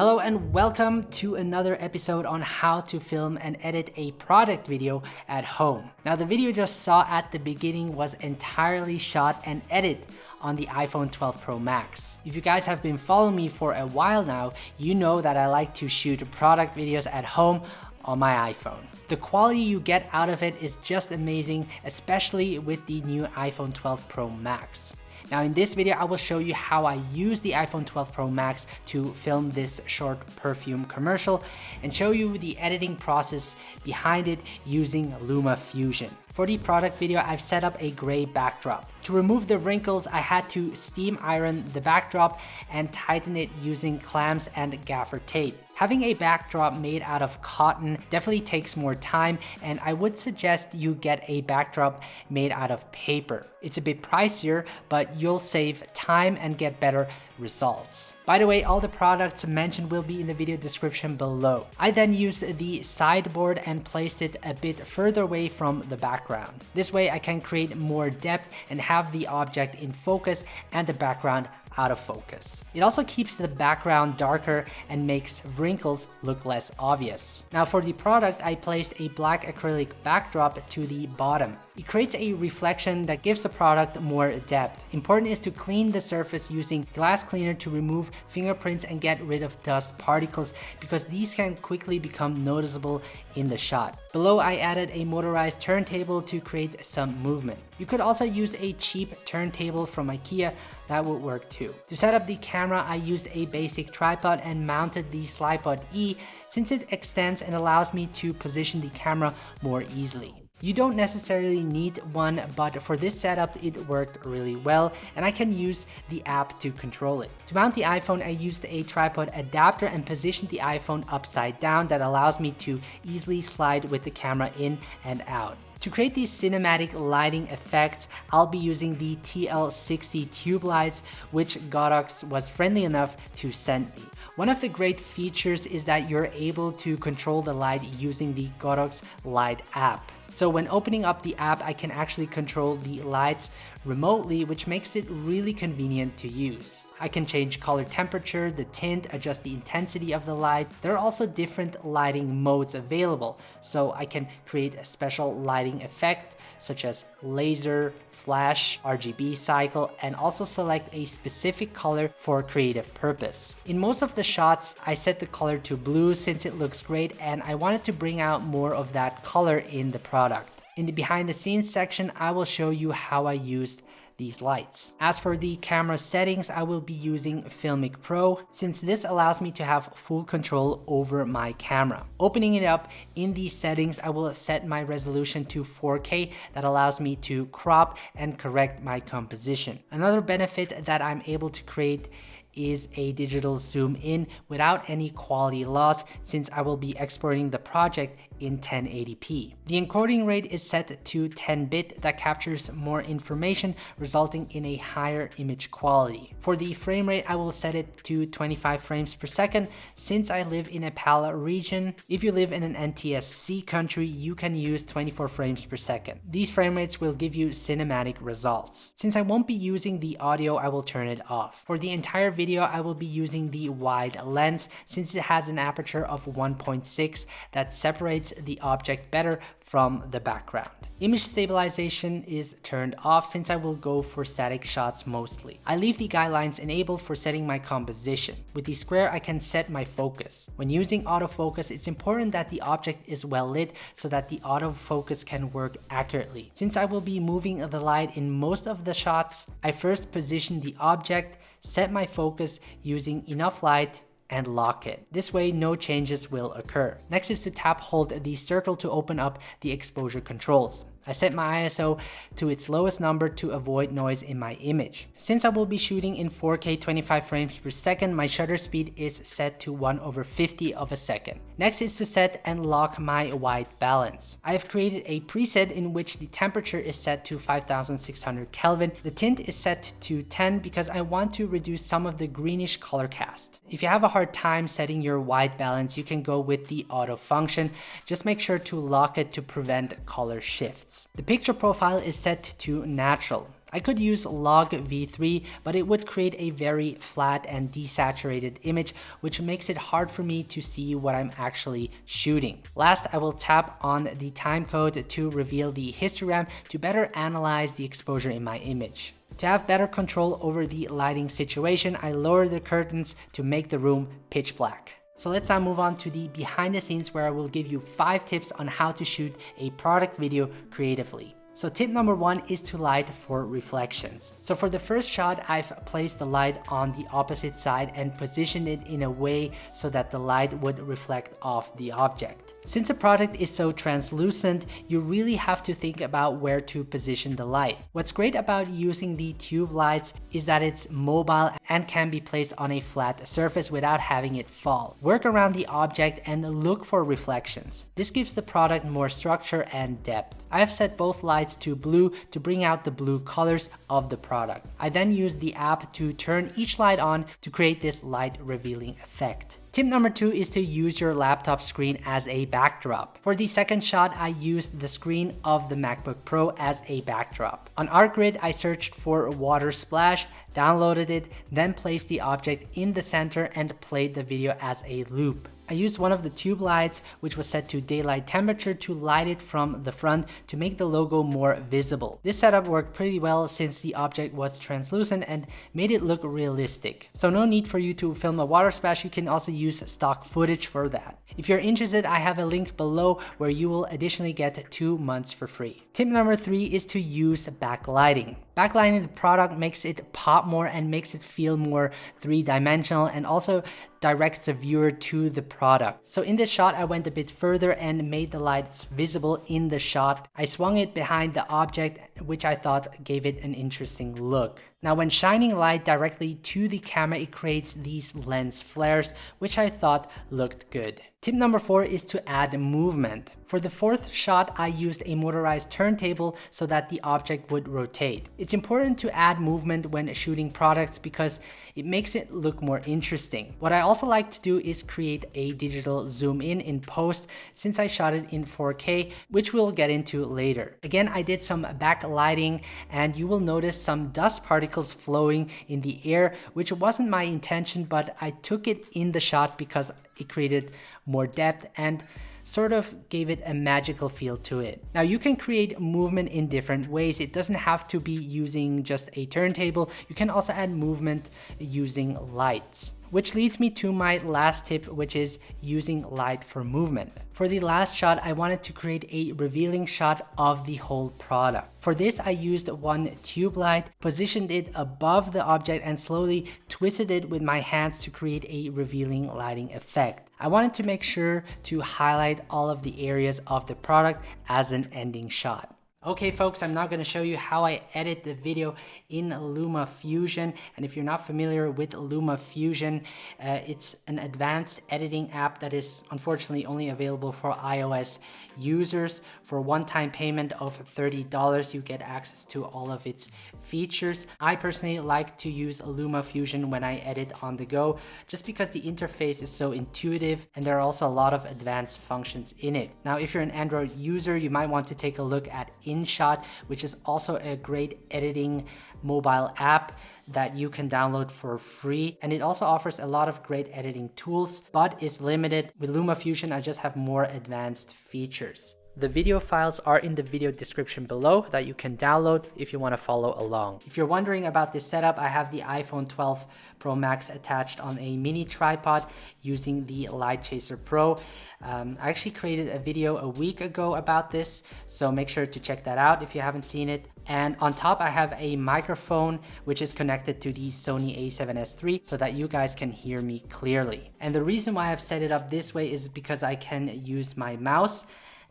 Hello and welcome to another episode on how to film and edit a product video at home. Now the video you just saw at the beginning was entirely shot and edited on the iPhone 12 Pro Max. If you guys have been following me for a while now, you know that I like to shoot product videos at home on my iPhone. The quality you get out of it is just amazing, especially with the new iPhone 12 Pro Max. Now in this video, I will show you how I use the iPhone 12 Pro Max to film this short perfume commercial and show you the editing process behind it using Luma Fusion. For the product video, I've set up a gray backdrop. To remove the wrinkles, I had to steam iron the backdrop and tighten it using clamps and gaffer tape. Having a backdrop made out of cotton definitely takes more time and I would suggest you get a backdrop made out of paper. It's a bit pricier, but you'll save time and get better results. By the way, all the products mentioned will be in the video description below. I then used the sideboard and placed it a bit further away from the background. This way I can create more depth and have the object in focus and the background out of focus. It also keeps the background darker and makes wrinkles look less obvious. Now for the product, I placed a black acrylic backdrop to the bottom. It creates a reflection that gives the product more depth. Important is to clean the surface using glass cleaner to remove fingerprints and get rid of dust particles because these can quickly become noticeable in the shot. Below I added a motorized turntable to create some movement. You could also use a cheap turntable from Ikea, that would work too. To set up the camera, I used a basic tripod and mounted the Slipod E since it extends and allows me to position the camera more easily. You don't necessarily need one, but for this setup, it worked really well, and I can use the app to control it. To mount the iPhone, I used a tripod adapter and positioned the iPhone upside down that allows me to easily slide with the camera in and out. To create these cinematic lighting effects, I'll be using the TL60 tube lights, which Godox was friendly enough to send me. One of the great features is that you're able to control the light using the Godox Light app. So when opening up the app, I can actually control the lights remotely, which makes it really convenient to use. I can change color temperature, the tint, adjust the intensity of the light. There are also different lighting modes available, so I can create a special lighting effect such as laser, flash, RGB cycle, and also select a specific color for creative purpose. In most of the shots, I set the color to blue since it looks great and I wanted to bring out more of that color in the product. In the behind the scenes section, I will show you how I used these lights. As for the camera settings, I will be using Filmic Pro since this allows me to have full control over my camera. Opening it up in these settings, I will set my resolution to 4K that allows me to crop and correct my composition. Another benefit that I'm able to create is a digital zoom in without any quality loss since I will be exporting the project in 1080p. The encoding rate is set to 10-bit that captures more information resulting in a higher image quality. For the frame rate, I will set it to 25 frames per second since I live in a PAL region. If you live in an NTSC country, you can use 24 frames per second. These frame rates will give you cinematic results. Since I won't be using the audio, I will turn it off. For the entire video, I will be using the wide lens since it has an aperture of 1.6 that separates the object better from the background. Image stabilization is turned off since I will go for static shots mostly. I leave the guidelines enabled for setting my composition. With the square, I can set my focus. When using autofocus, it's important that the object is well lit so that the autofocus can work accurately. Since I will be moving the light in most of the shots, I first position the object, set my focus using enough light and lock it. This way, no changes will occur. Next is to tap hold the circle to open up the exposure controls. I set my ISO to its lowest number to avoid noise in my image. Since I will be shooting in 4K 25 frames per second, my shutter speed is set to 1 over 50 of a second. Next is to set and lock my white balance. I have created a preset in which the temperature is set to 5600 Kelvin. The tint is set to 10 because I want to reduce some of the greenish color cast. If you have a hard time setting your white balance, you can go with the auto function. Just make sure to lock it to prevent color shifts. The picture profile is set to natural. I could use log v3, but it would create a very flat and desaturated image, which makes it hard for me to see what I'm actually shooting. Last, I will tap on the timecode to reveal the histogram to better analyze the exposure in my image. To have better control over the lighting situation, I lower the curtains to make the room pitch black. So let's now move on to the behind the scenes where I will give you five tips on how to shoot a product video creatively. So tip number one is to light for reflections. So for the first shot, I've placed the light on the opposite side and positioned it in a way so that the light would reflect off the object. Since a product is so translucent, you really have to think about where to position the light. What's great about using the tube lights is that it's mobile and can be placed on a flat surface without having it fall. Work around the object and look for reflections. This gives the product more structure and depth. I have set both lights to blue to bring out the blue colors of the product. I then use the app to turn each light on to create this light revealing effect. Tip number two is to use your laptop screen as a backdrop. For the second shot, I used the screen of the MacBook Pro as a backdrop. On ArtGrid, I searched for a water splash, downloaded it, then placed the object in the center and played the video as a loop. I used one of the tube lights, which was set to daylight temperature to light it from the front to make the logo more visible. This setup worked pretty well since the object was translucent and made it look realistic. So no need for you to film a water splash, you can also use stock footage for that. If you're interested, I have a link below where you will additionally get two months for free. Tip number three is to use backlighting. Backlighting the product makes it pop more and makes it feel more three-dimensional and also directs the viewer to the product. So in this shot, I went a bit further and made the lights visible in the shot. I swung it behind the object, which I thought gave it an interesting look. Now when shining light directly to the camera, it creates these lens flares, which I thought looked good. Tip number four is to add movement. For the fourth shot, I used a motorized turntable so that the object would rotate. It's important to add movement when shooting products because it makes it look more interesting. What I also like to do is create a digital zoom in in post since I shot it in 4K, which we'll get into later. Again, I did some backlighting and you will notice some dust particles flowing in the air, which wasn't my intention, but I took it in the shot because it created more depth and sort of gave it a magical feel to it. Now you can create movement in different ways. It doesn't have to be using just a turntable. You can also add movement using lights. Which leads me to my last tip, which is using light for movement. For the last shot, I wanted to create a revealing shot of the whole product. For this, I used one tube light, positioned it above the object and slowly twisted it with my hands to create a revealing lighting effect. I wanted to make sure to highlight all of the areas of the product as an ending shot. Okay folks, I'm now going to show you how I edit the video in LumaFusion. And if you're not familiar with LumaFusion, uh, it's an advanced editing app that is unfortunately only available for iOS users. For one-time payment of $30, you get access to all of its features. I personally like to use LumaFusion when I edit on the go, just because the interface is so intuitive and there are also a lot of advanced functions in it. Now, if you're an Android user, you might want to take a look at InShot, which is also a great editing mobile app that you can download for free. And it also offers a lot of great editing tools, but is limited. With LumaFusion, I just have more advanced features. The video files are in the video description below that you can download if you want to follow along. If you're wondering about this setup, I have the iPhone 12 Pro Max attached on a mini tripod using the Light Chaser Pro. Um, I actually created a video a week ago about this, so make sure to check that out if you haven't seen it. And on top, I have a microphone which is connected to the Sony a7S III so that you guys can hear me clearly. And the reason why I've set it up this way is because I can use my mouse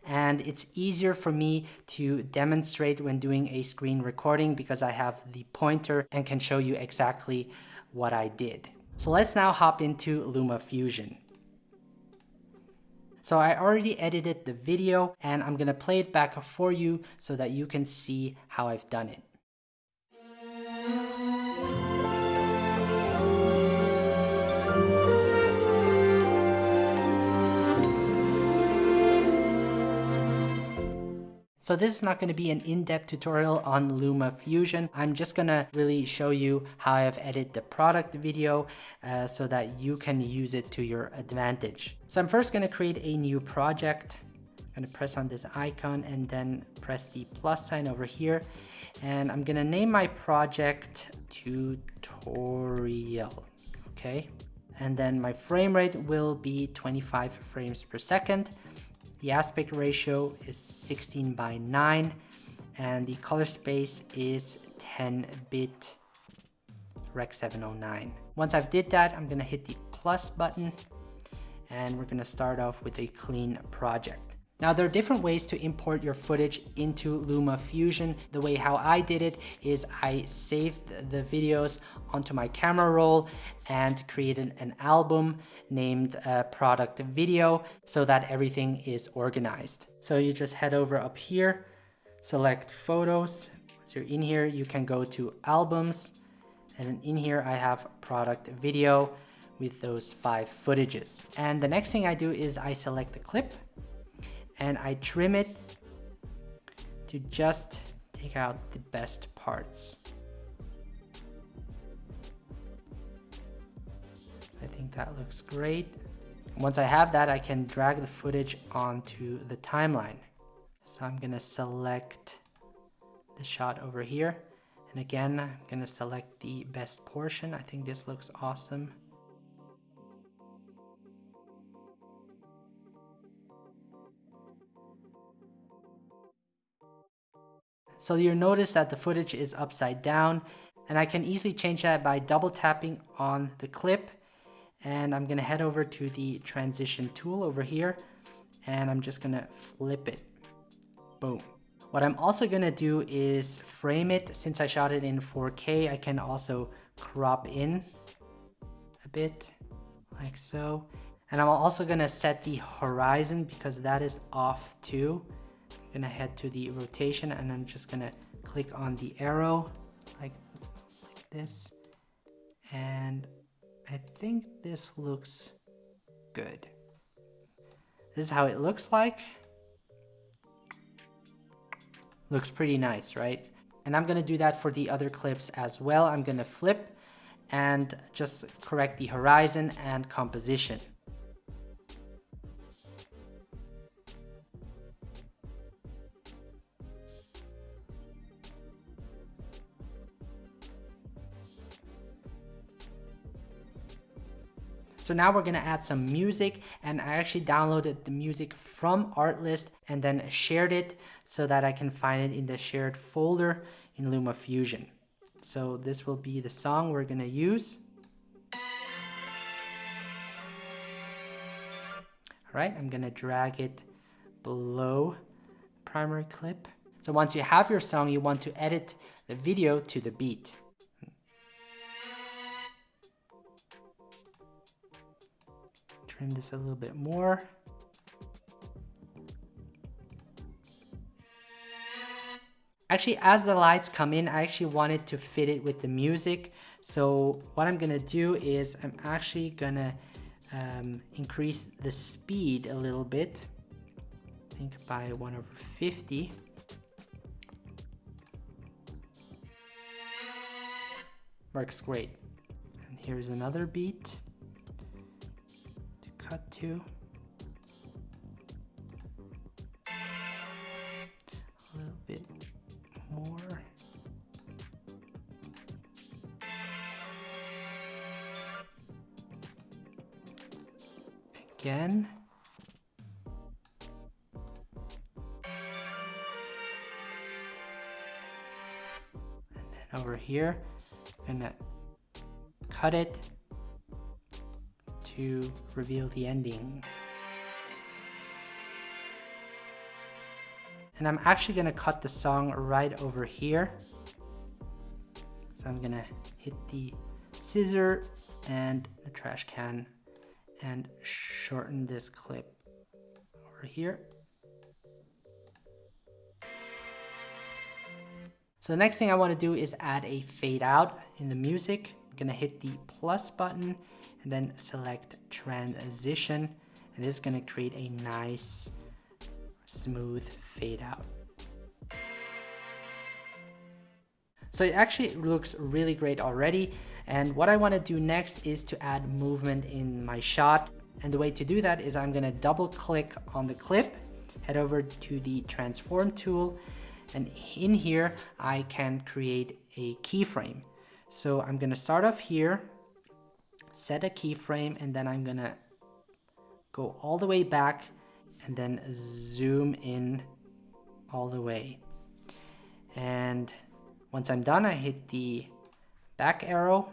and it's easier for me to demonstrate when doing a screen recording because I have the pointer and can show you exactly what I did. So let's now hop into LumaFusion. So I already edited the video and I'm gonna play it back for you so that you can see how I've done it. So this is not going to be an in-depth tutorial on Luma Fusion. I'm just going to really show you how I've edited the product video uh, so that you can use it to your advantage. So I'm first going to create a new project. I'm going to press on this icon and then press the plus sign over here. And I'm going to name my project tutorial. Okay. And then my frame rate will be 25 frames per second. The aspect ratio is 16 by 9 and the color space is 10 bit Rec 709. Once I've did that, I'm gonna hit the plus button and we're gonna start off with a clean project. Now there are different ways to import your footage into Luma Fusion. The way how I did it is I saved the videos onto my camera roll and created an album named uh, product video so that everything is organized. So you just head over up here, select photos. Once you're in here, you can go to albums and in here I have product video with those five footages. And the next thing I do is I select the clip and I trim it to just take out the best parts. I think that looks great. Once I have that, I can drag the footage onto the timeline. So I'm gonna select the shot over here. And again, I'm gonna select the best portion. I think this looks awesome. So you'll notice that the footage is upside down and I can easily change that by double tapping on the clip and I'm gonna head over to the transition tool over here and I'm just gonna flip it. Boom. What I'm also gonna do is frame it. Since I shot it in 4K, I can also crop in a bit like so. And I'm also gonna set the horizon because that is off too gonna head to the rotation and I'm just gonna click on the arrow like, like this and I think this looks good. This is how it looks like. Looks pretty nice, right? And I'm gonna do that for the other clips as well. I'm gonna flip and just correct the horizon and composition. So now we're gonna add some music and I actually downloaded the music from Artlist and then shared it so that I can find it in the shared folder in LumaFusion. So this will be the song we're gonna use. All right, I'm gonna drag it below primary clip. So once you have your song, you want to edit the video to the beat. Trim this a little bit more. Actually, as the lights come in, I actually wanted to fit it with the music. So what I'm gonna do is I'm actually gonna um, increase the speed a little bit. I think by 1 over 50. Works great. And here's another beat cut to. A little bit more. Again. And then over here, I'm gonna cut it to reveal the ending. And I'm actually gonna cut the song right over here. So I'm gonna hit the scissor and the trash can and shorten this clip over here. So the next thing I wanna do is add a fade out in the music. I'm gonna hit the plus button and then select transition and this is going to create a nice smooth fade out. So it actually looks really great already. And what I want to do next is to add movement in my shot. And the way to do that is I'm going to double click on the clip, head over to the transform tool. And in here, I can create a keyframe. So I'm going to start off here set a keyframe, and then I'm to go all the way back and then zoom in all the way. And once I'm done, I hit the back arrow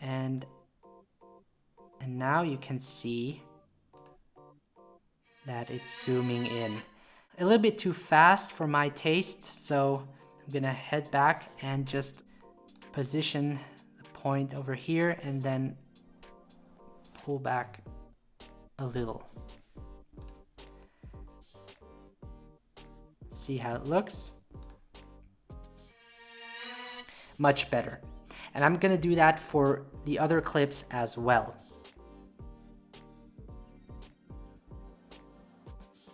and and now you can see that it's zooming in. A little bit too fast for my taste, so I'm gonna head back and just position the point over here and then pull back a little. See how it looks? Much better. And I'm gonna do that for the other clips as well.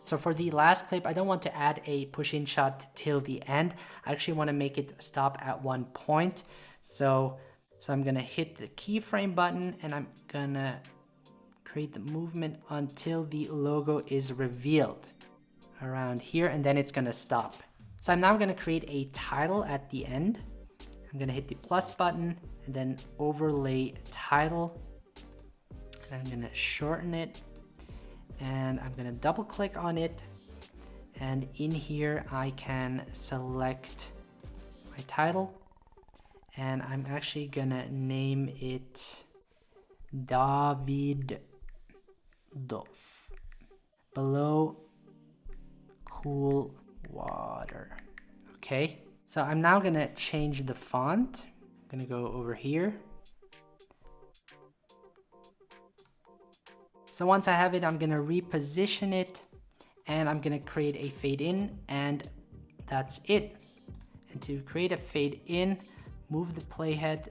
So for the last clip, I don't want to add a push-in shot till the end. I actually want to make it stop at one point. So, so I'm going to hit the keyframe button and I'm going to create the movement until the logo is revealed around here and then it's going to stop. So I'm now going to create a title at the end. I'm going to hit the plus button and then overlay title. And I'm to shorten it and I'm gonna double click on it and in here I can select my title and I'm actually gonna name it David Dov below cool water. Okay so I'm now gonna change the font. I'm gonna go over here. So once I have it, I'm gonna reposition it and I'm gonna create a fade in and that's it. And to create a fade in, move the playhead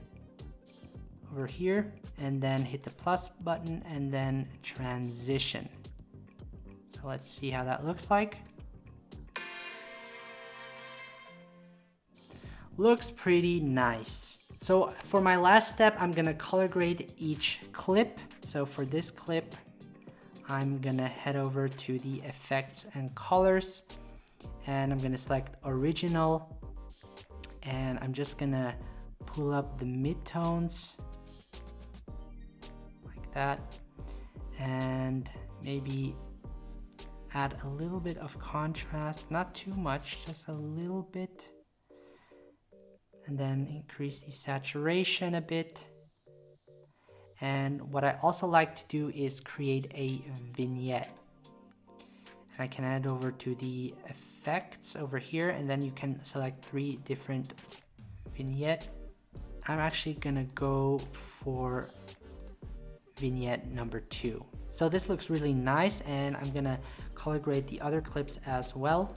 over here and then hit the plus button and then transition. So let's see how that looks like. Looks pretty nice. So for my last step, I'm gonna color grade each clip. So for this clip, I'm gonna head over to the effects and colors and I'm gonna select original and I'm just gonna pull up the midtones that and maybe add a little bit of contrast not too much just a little bit and then increase the saturation a bit and what I also like to do is create a vignette. And I can add over to the effects over here and then you can select three different vignette. I'm actually gonna go for vignette number two. So this looks really nice and I'm gonna color grade the other clips as well.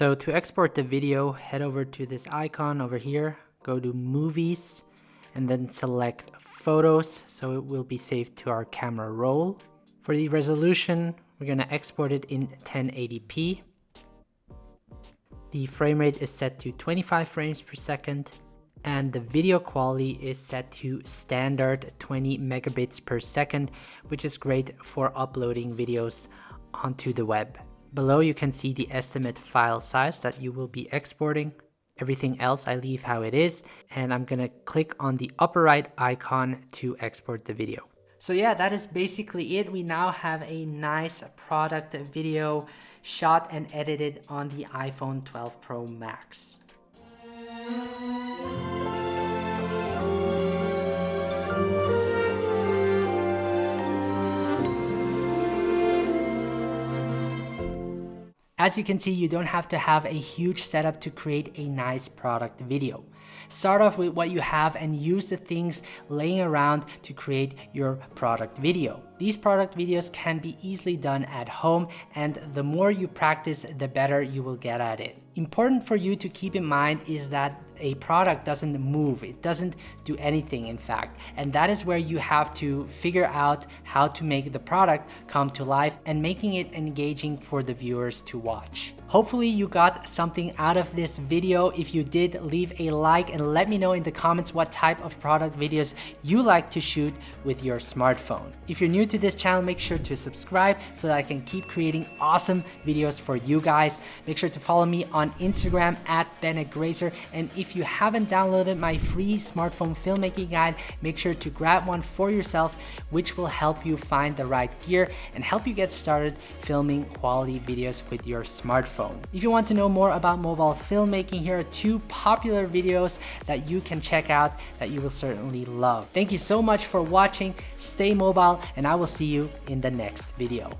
So to export the video, head over to this icon over here, go to movies, and then select photos so it will be saved to our camera roll. For the resolution, we're gonna export it in 1080p. The frame rate is set to 25 frames per second and the video quality is set to standard 20 megabits per second, which is great for uploading videos onto the web. Below you can see the estimate file size that you will be exporting. Everything else I leave how it is and I'm gonna click on the upper right icon to export the video. So yeah, that is basically it. We now have a nice product video shot and edited on the iPhone 12 Pro Max. As you can see, you don't have to have a huge setup to create a nice product video. Start off with what you have and use the things laying around to create your product video. These product videos can be easily done at home and the more you practice, the better you will get at it. Important for you to keep in mind is that a product doesn't move, it doesn't do anything in fact. And that is where you have to figure out how to make the product come to life and making it engaging for the viewers to watch. Hopefully you got something out of this video. If you did, leave a like and let me know in the comments what type of product videos you like to shoot with your smartphone. If you're new to this channel, make sure to subscribe so that I can keep creating awesome videos for you guys. Make sure to follow me on Instagram at Bennett Grazer. And if you haven't downloaded my free smartphone filmmaking guide, make sure to grab one for yourself, which will help you find the right gear and help you get started filming quality videos with your smartphone. If you want to know more about mobile filmmaking, here are two popular videos that you can check out that you will certainly love. Thank you so much for watching, stay mobile, and I will see you in the next video.